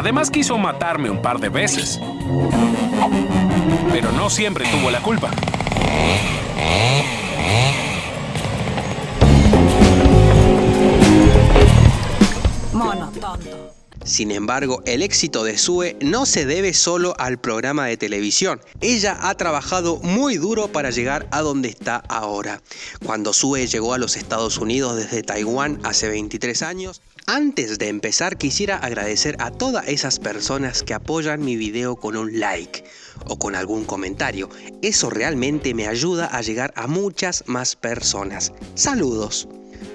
Además quiso matarme un par de veces. Pero no siempre tuvo la culpa. Mono tonto. Sin embargo, el éxito de Sue no se debe solo al programa de televisión. Ella ha trabajado muy duro para llegar a donde está ahora. Cuando Sue llegó a los Estados Unidos desde Taiwán hace 23 años, antes de empezar quisiera agradecer a todas esas personas que apoyan mi video con un like o con algún comentario. Eso realmente me ayuda a llegar a muchas más personas. Saludos.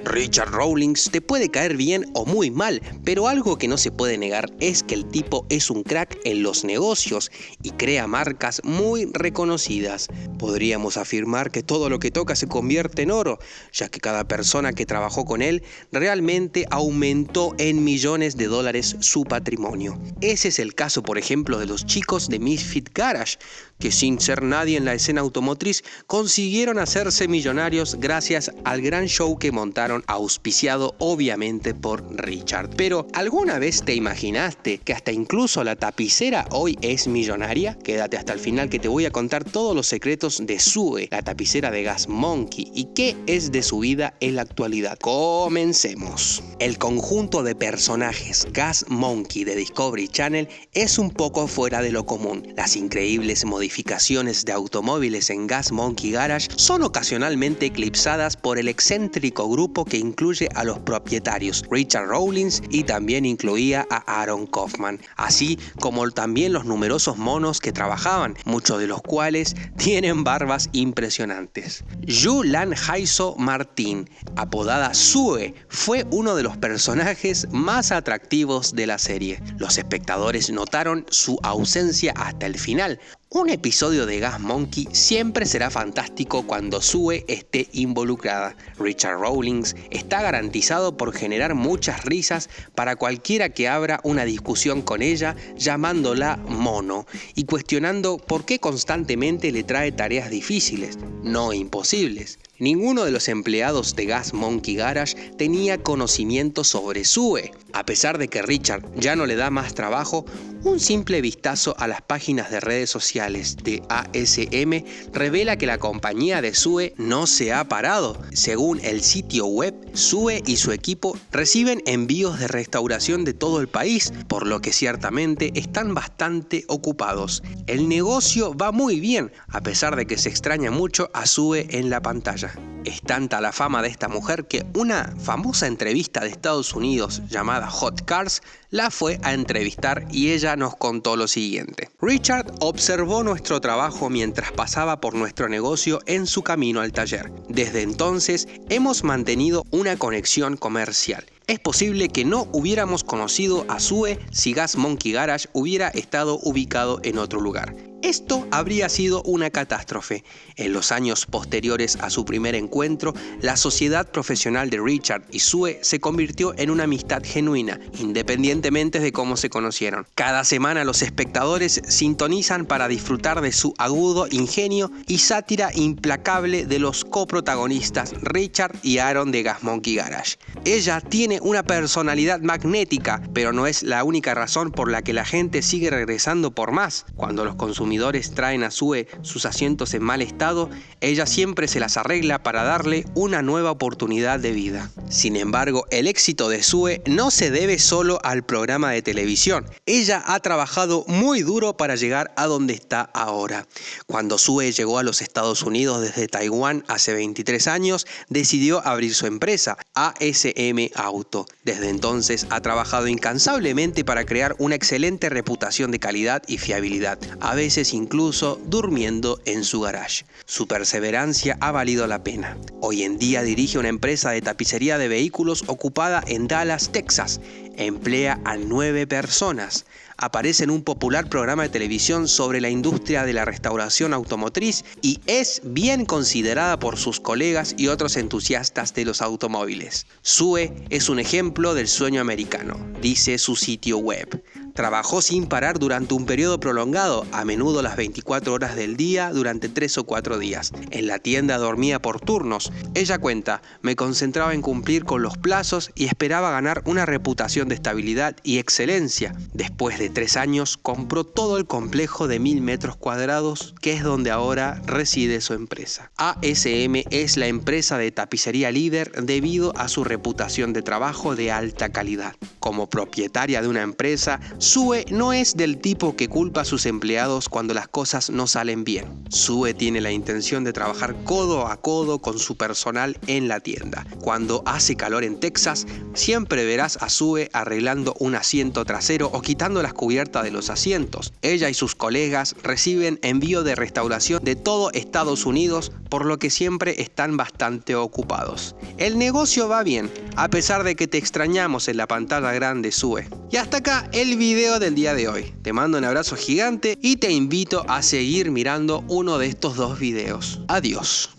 Richard Rawlings te puede caer bien o muy mal, pero algo que no se puede negar es que el tipo es un crack en los negocios y crea marcas muy reconocidas. Podríamos afirmar que todo lo que toca se convierte en oro, ya que cada persona que trabajó con él realmente aumentó en millones de dólares su patrimonio. Ese es el caso, por ejemplo, de los chicos de Misfit Garage, que sin ser nadie en la escena automotriz consiguieron hacerse millonarios gracias al gran show que montaron auspiciado obviamente por Richard. Pero ¿alguna vez te imaginaste que hasta incluso la tapicera hoy es millonaria? Quédate hasta el final que te voy a contar todos los secretos de Sue, la tapicera de Gas Monkey y qué es de su vida en la actualidad. Comencemos. El conjunto de personajes Gas Monkey de Discovery Channel es un poco fuera de lo común. Las increíbles modificaciones de automóviles en Gas Monkey Garage son ocasionalmente eclipsadas por el excéntrico grupo que incluye a los propietarios Richard Rawlings y también incluía a Aaron Kaufman, así como también los numerosos monos que trabajaban, muchos de los cuales tienen barbas impresionantes. Yulan Haiso Martín, apodada Sue, fue uno de los personajes más atractivos de la serie. Los espectadores notaron su ausencia hasta el final, un episodio de Gas Monkey siempre será fantástico cuando Sue esté involucrada. Richard Rawlings está garantizado por generar muchas risas para cualquiera que abra una discusión con ella llamándola mono y cuestionando por qué constantemente le trae tareas difíciles, no imposibles. Ninguno de los empleados de Gas Monkey Garage tenía conocimiento sobre Sue. A pesar de que Richard ya no le da más trabajo, un simple vistazo a las páginas de redes sociales de ASM revela que la compañía de Sue no se ha parado. Según el sitio web, Sue y su equipo reciben envíos de restauración de todo el país, por lo que ciertamente están bastante ocupados. El negocio va muy bien, a pesar de que se extraña mucho a Sue en la pantalla. Es tanta la fama de esta mujer que una famosa entrevista de Estados Unidos llamada Hot Cars la fue a entrevistar y ella nos contó lo siguiente. Richard observó nuestro trabajo mientras pasaba por nuestro negocio en su camino al taller. Desde entonces hemos mantenido una conexión comercial. Es posible que no hubiéramos conocido a Sue si Gas Monkey Garage hubiera estado ubicado en otro lugar. Esto habría sido una catástrofe. En los años posteriores a su primer encuentro, la sociedad profesional de Richard y Sue se convirtió en una amistad genuina, independientemente de cómo se conocieron. Cada semana los espectadores sintonizan para disfrutar de su agudo ingenio y sátira implacable de los coprotagonistas Richard y Aaron de Gas Monkey Garage. Ella tiene una personalidad magnética, pero no es la única razón por la que la gente sigue regresando por más. Cuando los consumidores traen a Sue sus asientos en mal estado, ella siempre se las arregla para darle una nueva oportunidad de vida. Sin embargo, el éxito de Sue no se debe solo al programa de televisión. Ella ha trabajado muy duro para llegar a donde está ahora. Cuando Sue llegó a los Estados Unidos desde Taiwán hace 23 años, decidió abrir su empresa, ASM Auto. Desde entonces ha trabajado incansablemente para crear una excelente reputación de calidad y fiabilidad. A veces incluso durmiendo en su garage. Su perseverancia ha valido la pena. Hoy en día dirige una empresa de tapicería de vehículos ocupada en Dallas, Texas. Emplea a nueve personas. Aparece en un popular programa de televisión sobre la industria de la restauración automotriz y es bien considerada por sus colegas y otros entusiastas de los automóviles. Sue es un ejemplo del sueño americano, dice su sitio web. Trabajó sin parar durante un periodo prolongado, a menudo las 24 horas del día durante 3 o 4 días. En la tienda dormía por turnos. Ella cuenta, me concentraba en cumplir con los plazos y esperaba ganar una reputación de estabilidad y excelencia. Después de 3 años compró todo el complejo de mil metros cuadrados que es donde ahora reside su empresa. ASM es la empresa de tapicería líder debido a su reputación de trabajo de alta calidad. Como propietaria de una empresa, Sue no es del tipo que culpa a sus empleados cuando las cosas no salen bien. Sue tiene la intención de trabajar codo a codo con su personal en la tienda. Cuando hace calor en Texas, siempre verás a Sue arreglando un asiento trasero o quitando las cubiertas de los asientos. Ella y sus colegas reciben envío de restauración de todo Estados Unidos, por lo que siempre están bastante ocupados. El negocio va bien, a pesar de que te extrañamos en la pantalla grande Sue. Y hasta acá el video del día de hoy. Te mando un abrazo gigante y te invito a seguir mirando uno de estos dos videos. Adiós.